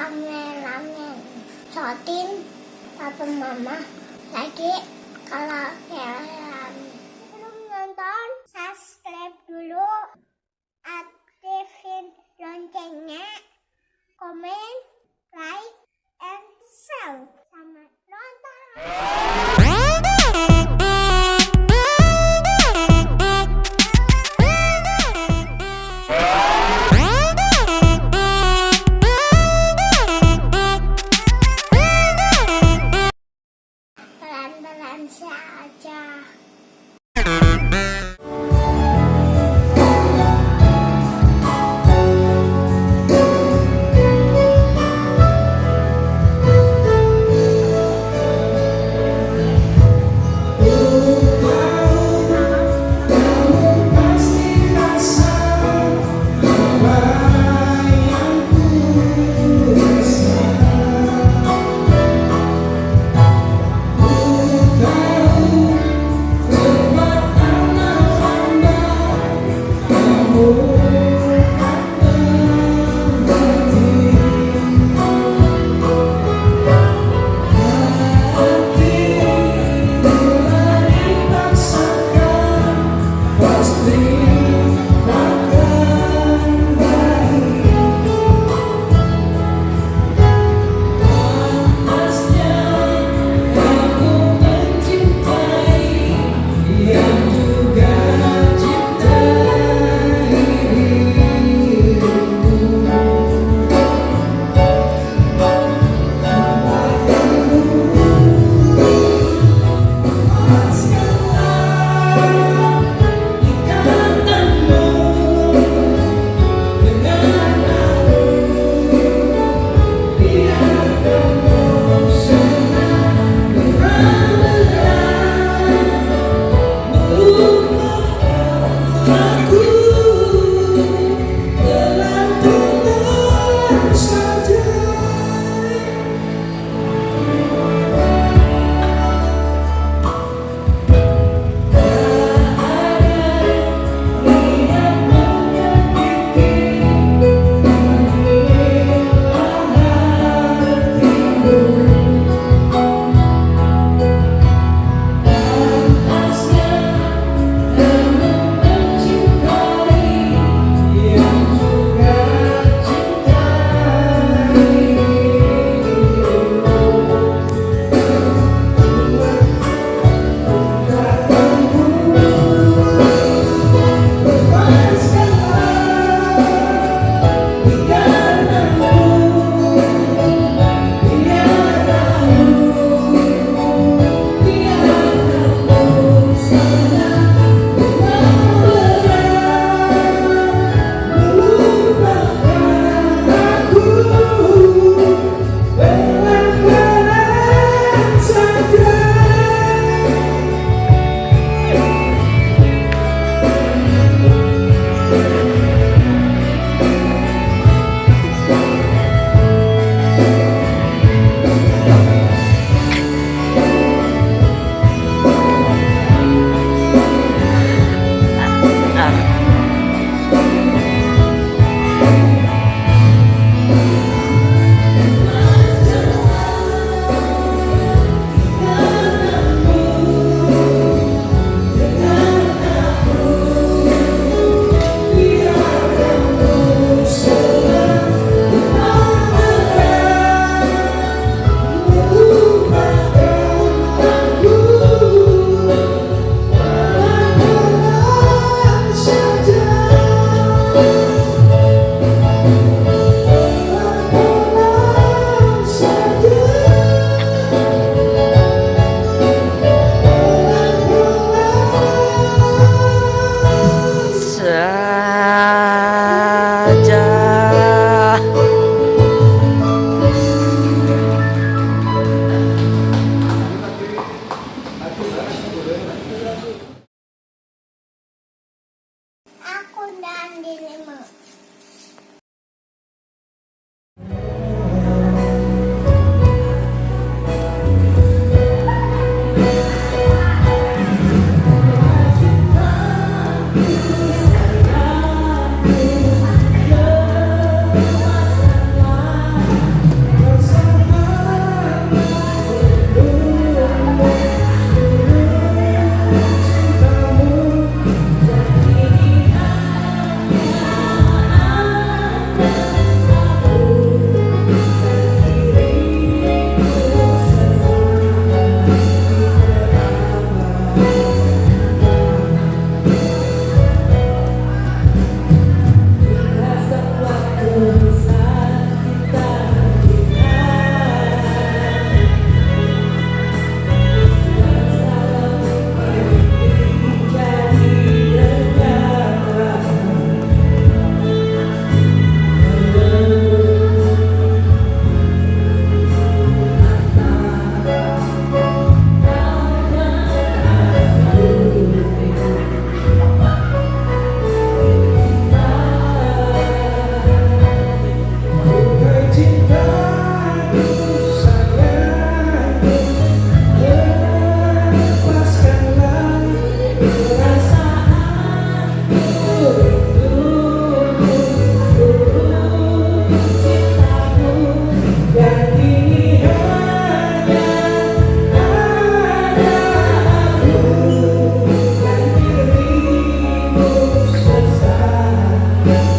kangen kangen sotin papa mama lagi kalau kalian belum nonton subscribe dulu. Aktifin loncengnya. Komen like and share. Xe. Oh. Sunday Yeah.